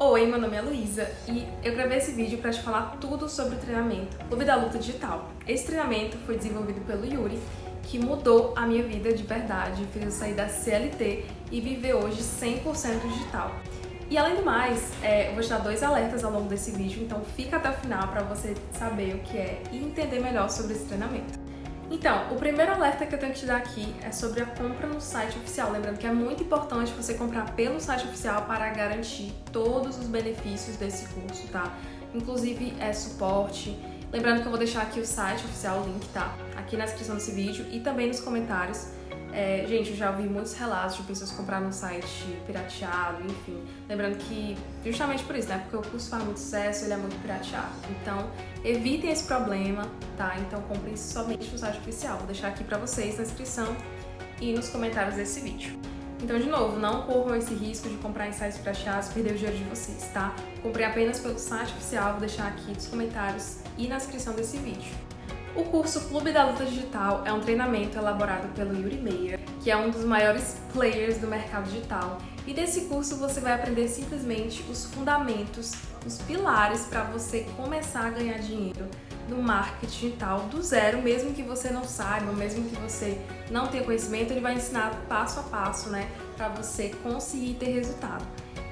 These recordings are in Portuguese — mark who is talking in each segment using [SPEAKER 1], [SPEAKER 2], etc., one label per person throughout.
[SPEAKER 1] Oi, meu nome é Luísa e eu gravei esse vídeo para te falar tudo sobre o treinamento Clube da Luta Digital. Esse treinamento foi desenvolvido pelo Yuri, que mudou a minha vida de verdade, fez eu sair da CLT e viver hoje 100% digital. E além do mais, é, eu vou te dar dois alertas ao longo desse vídeo, então fica até o final para você saber o que é e entender melhor sobre esse treinamento. Então, o primeiro alerta que eu tenho que te dar aqui é sobre a compra no site oficial. Lembrando que é muito importante você comprar pelo site oficial para garantir todos os benefícios desse curso, tá? Inclusive é suporte. Lembrando que eu vou deixar aqui o site oficial, o link, tá? Aqui na descrição desse vídeo e também nos comentários. É, gente, eu já ouvi muitos relatos de pessoas comprar no site pirateado, enfim. Lembrando que, justamente por isso, né? Porque o curso faz muito sucesso, ele é muito pirateado. Então, evitem esse problema, tá? Então, comprem somente no site oficial. Vou deixar aqui pra vocês na descrição e nos comentários desse vídeo. Então, de novo, não corram esse risco de comprar em sites pirateados e perder o dinheiro de vocês, tá? Comprei apenas pelo site oficial, vou deixar aqui nos comentários e na descrição desse vídeo. O curso Clube da Luta Digital é um treinamento elaborado pelo Yuri Meyer, que é um dos maiores players do mercado digital. E nesse curso você vai aprender simplesmente os fundamentos, os pilares para você começar a ganhar dinheiro no marketing digital do zero, mesmo que você não saiba, mesmo que você não tenha conhecimento, ele vai ensinar passo a passo, né, para você conseguir ter resultado.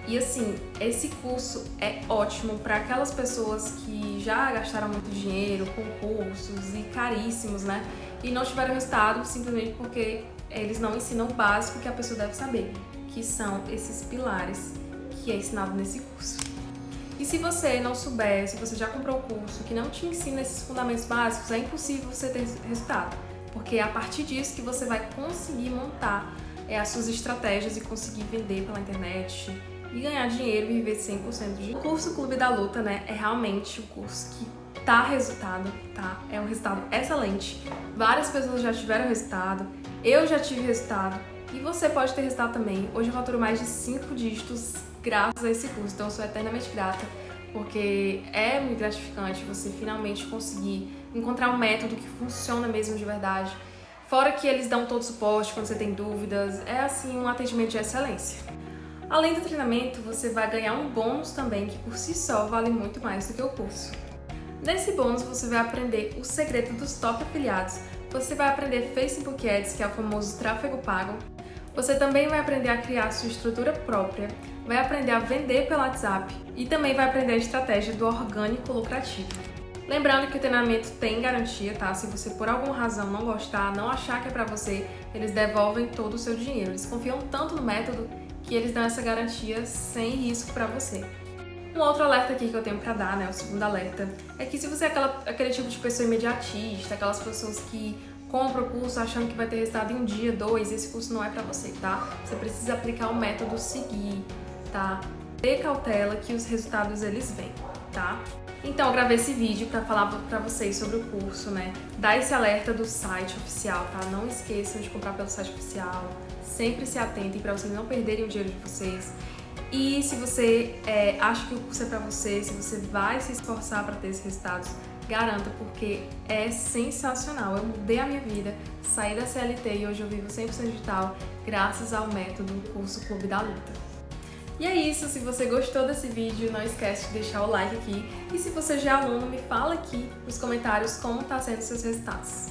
[SPEAKER 1] E assim, esse curso é ótimo para aquelas pessoas que já gastaram muito dinheiro com cursos e caríssimos, né? E não tiveram resultado simplesmente porque eles não ensinam o básico que a pessoa deve saber, que são esses pilares que é ensinado nesse curso. E se você não souber, se você já comprou o curso que não te ensina esses fundamentos básicos, é impossível você ter resultado, porque é a partir disso que você vai conseguir montar é, as suas estratégias e conseguir vender pela internet, e ganhar dinheiro e viver 100% de... O curso Clube da Luta, né, é realmente um curso que tá resultado, tá? É um resultado excelente. Várias pessoas já tiveram resultado, eu já tive resultado e você pode ter resultado também. Hoje eu faturo mais de 5 dígitos graças a esse curso, então eu sou eternamente grata porque é muito gratificante você finalmente conseguir encontrar um método que funciona mesmo de verdade. Fora que eles dão todo o suporte quando você tem dúvidas, é assim um atendimento de excelência. Além do treinamento, você vai ganhar um bônus também que por si só vale muito mais do que o curso. Nesse bônus você vai aprender o segredo dos top afiliados, você vai aprender Facebook Ads, que é o famoso tráfego pago, você também vai aprender a criar sua estrutura própria, vai aprender a vender pelo WhatsApp e também vai aprender a estratégia do orgânico lucrativo. Lembrando que o treinamento tem garantia, tá? Se você por alguma razão não gostar, não achar que é pra você, eles devolvem todo o seu dinheiro. Eles confiam tanto no método que eles dão essa garantia sem risco para você. Um outro alerta aqui que eu tenho para dar, né, o segundo alerta, é que se você é aquela, aquele tipo de pessoa imediatista, aquelas pessoas que compram o curso achando que vai ter resultado em um dia, dois, esse curso não é para você, tá? Você precisa aplicar o método seguir, tá? Ter cautela que os resultados eles vêm, tá? Então, eu gravei esse vídeo para falar para vocês sobre o curso, né? Dar esse alerta do site oficial, tá? Não esqueçam de comprar pelo site oficial. Sempre se atentem para vocês não perderem o dinheiro de vocês. E se você é, acha que o curso é para você, se você vai se esforçar para ter esses resultados, garanta, porque é sensacional. Eu mudei a minha vida, saí da CLT e hoje eu vivo 100% digital graças ao método curso Clube da Luta. E é isso, se você gostou desse vídeo, não esquece de deixar o like aqui. E se você já é aluno, me fala aqui nos comentários como tá sendo seus resultados.